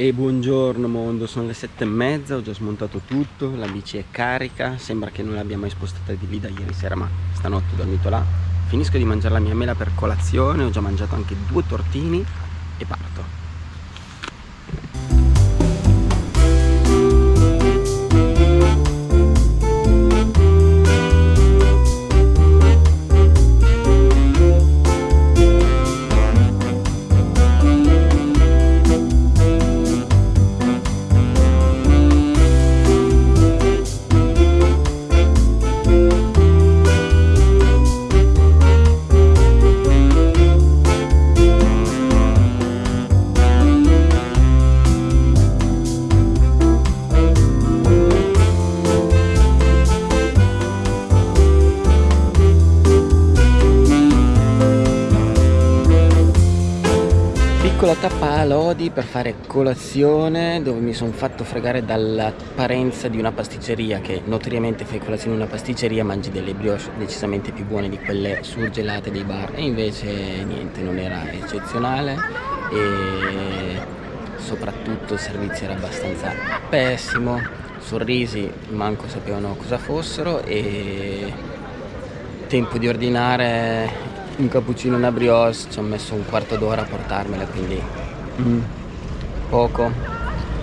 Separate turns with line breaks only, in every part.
E buongiorno mondo, sono le sette e mezza, ho già smontato tutto, la bici è carica, sembra che non l'abbia mai spostata di lì da ieri sera ma stanotte ho dormito là. Finisco di mangiare la mia mela per colazione, ho già mangiato anche due tortini e parto. Piccola tappa a Lodi per fare colazione dove mi sono fatto fregare dall'apparenza di una pasticceria che notoriamente fai colazione in una pasticceria mangi delle brioche decisamente più buone di quelle surgelate dei bar. E invece niente non era eccezionale. E soprattutto il servizio era abbastanza pessimo. Sorrisi manco sapevano cosa fossero. E tempo di ordinare un cappuccino e una brioche ci ho messo un quarto d'ora a portarmela quindi mm. poco.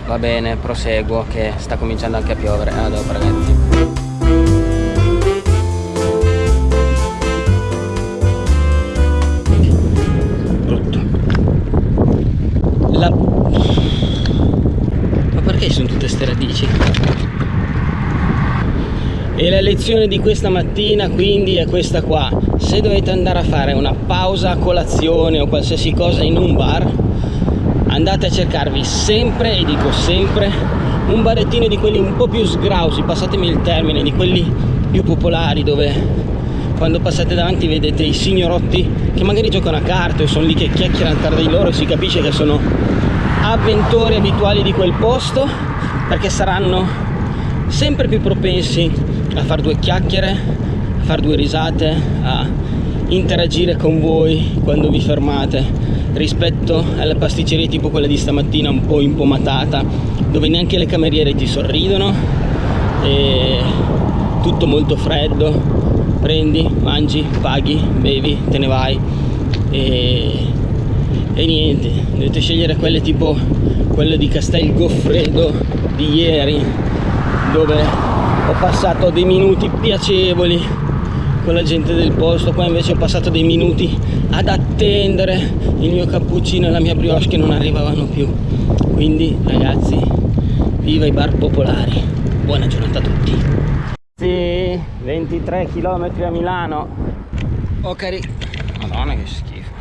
Va bene proseguo che sta cominciando anche a piovere. A dopo ragazzi brutto. La ma perché sono tutte ste radici? E la lezione di questa mattina quindi è questa qua se dovete andare a fare una pausa a colazione o qualsiasi cosa in un bar andate a cercarvi sempre e dico sempre un barettino di quelli un po' più sgrausi passatemi il termine di quelli più popolari dove quando passate davanti vedete i signorotti che magari giocano a carte o sono lì che chiacchierano tra di loro e si capisce che sono avventori abituali di quel posto perché saranno sempre più propensi a fare due chiacchiere, a fare due risate, a interagire con voi quando vi fermate. Rispetto alle pasticcerie tipo quella di stamattina un po' impomatata dove neanche le cameriere ti sorridono e tutto molto freddo. Prendi, mangi, paghi, bevi, te ne vai. E, e niente dovete scegliere quelle tipo quelle di Castel Goffredo di ieri dove ho passato dei minuti piacevoli con la gente del posto qua invece ho passato dei minuti ad attendere il mio cappuccino e la mia brioche che non arrivavano più. Quindi ragazzi viva i bar popolari. Buona giornata a tutti. Sì 23 km a Milano. Ho caricato madonna che schifo.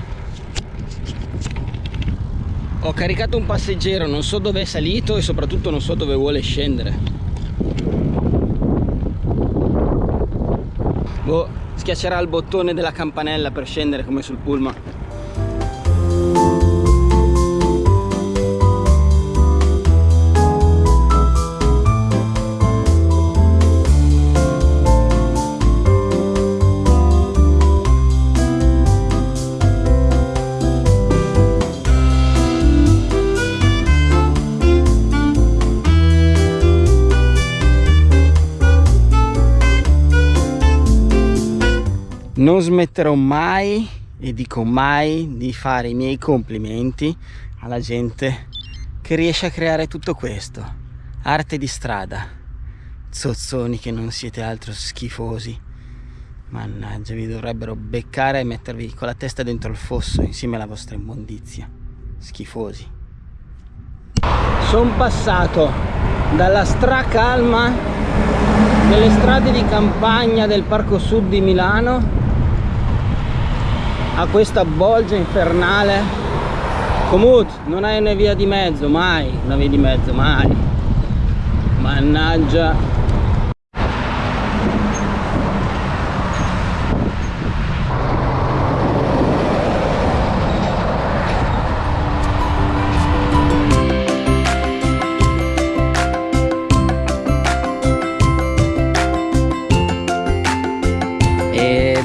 Ho caricato un passeggero non so dove è salito e soprattutto non so dove vuole scendere boh, schiaccerà il bottone della campanella per scendere come sul pullman non smetterò mai e dico mai di fare i miei complimenti alla gente che riesce a creare tutto questo. Arte di strada. Zozzoni che non siete altro schifosi. Mannaggia vi dovrebbero beccare e mettervi con la testa dentro il fosso insieme alla vostra immondizia. Schifosi. Sono passato dalla stracalma delle strade di campagna del Parco Sud di Milano a questa bolgia infernale? Comut non hai una via di mezzo mai. Una via di mezzo mai. Mannaggia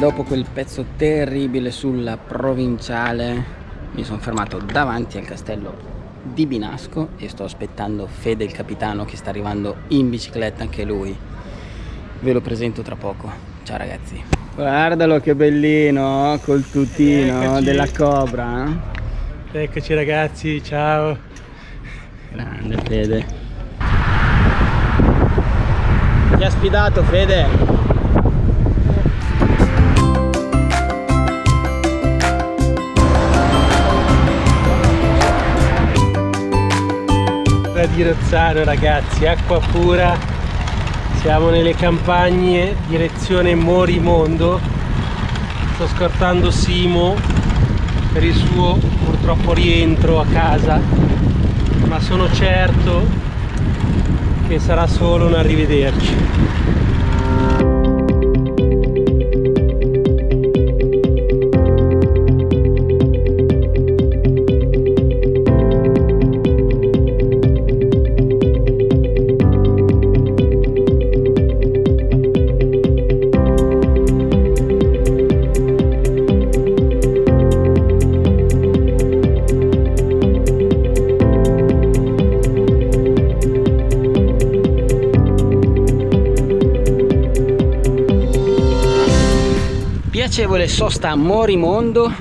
dopo quel pezzo terribile sulla provinciale mi sono fermato davanti al castello di Binasco e sto aspettando Fede il capitano che sta arrivando in bicicletta anche lui. Ve lo presento tra poco. Ciao ragazzi. Guardalo che bellino col tutino Eccoci. della cobra
eh? eccoci ragazzi ciao.
Grande Fede. Ti ha sfidato Fede
di Rozzano ragazzi, acqua pura, siamo nelle campagne, direzione Morimondo, sto scortando Simo per il suo purtroppo rientro a casa, ma sono certo che sarà solo un arrivederci.
Piacevole sosta a Morimondo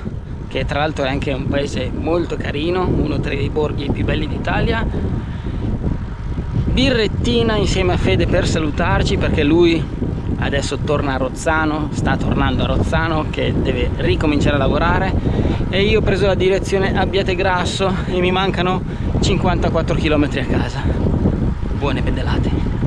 che tra l'altro è anche un paese molto carino uno tra i borghi più belli d'Italia. Birrettina insieme a Fede per salutarci perché lui adesso torna a Rozzano sta tornando a Rozzano che deve ricominciare a lavorare. E io ho preso la direzione Abbiategrasso e mi mancano 54 km a casa. Buone pedalate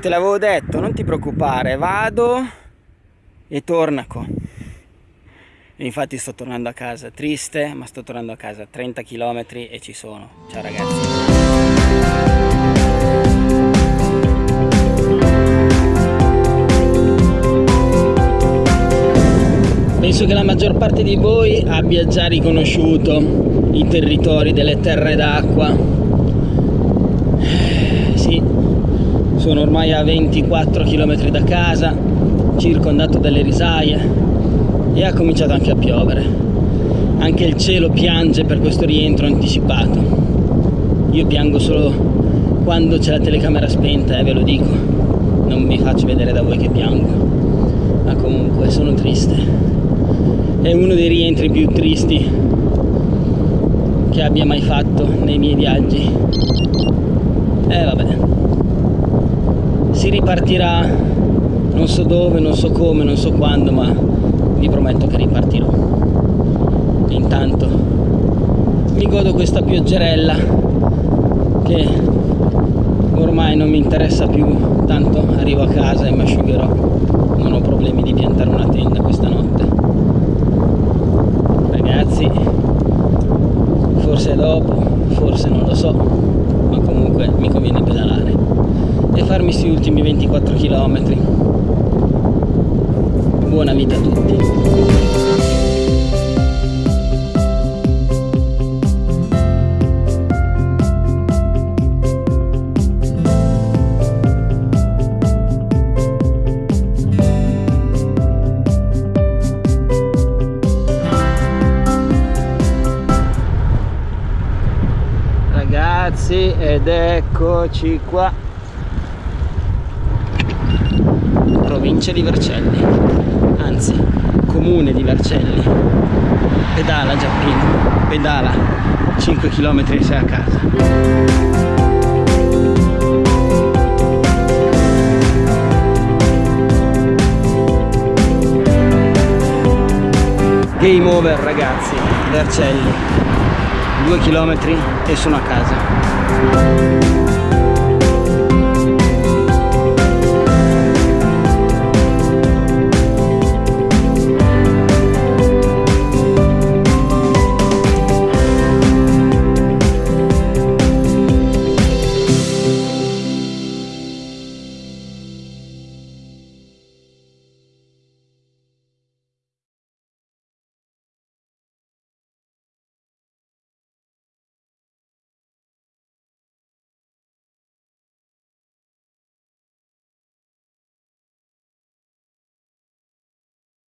te l'avevo detto non ti preoccupare vado e tornaco. E infatti sto tornando a casa triste ma sto tornando a casa 30 km e ci sono. Ciao ragazzi. Penso che la maggior parte di voi abbia già riconosciuto i territori delle terre d'acqua sono ormai a 24 km da casa circondato dalle risaie e ha cominciato anche a piovere. Anche il cielo piange per questo rientro anticipato. Io piango solo quando c'è la telecamera spenta e eh, ve lo dico. Non mi faccio vedere da voi che piango. Ma comunque sono triste. È uno dei rientri più tristi che abbia mai fatto nei miei viaggi. E eh, vabbè si ripartirà. Non so dove, non so come, non so quando ma vi prometto che ripartirò. Intanto mi godo questa pioggerella che ormai non mi interessa più. Tanto arrivo a casa e mi asciugherò. Non ho problemi di piantare una tenda questa notte. Ragazzi forse dopo forse non lo so ma comunque mi conviene pedalare e farmi questi ultimi 24 km buona vita a tutti. Ragazzi ed eccoci qua provincia di Vercelli. Anzi comune di Vercelli. Pedala Giappino. Pedala. 5 km e sei a casa. Game over ragazzi. Vercelli. Due chilometri e sono a casa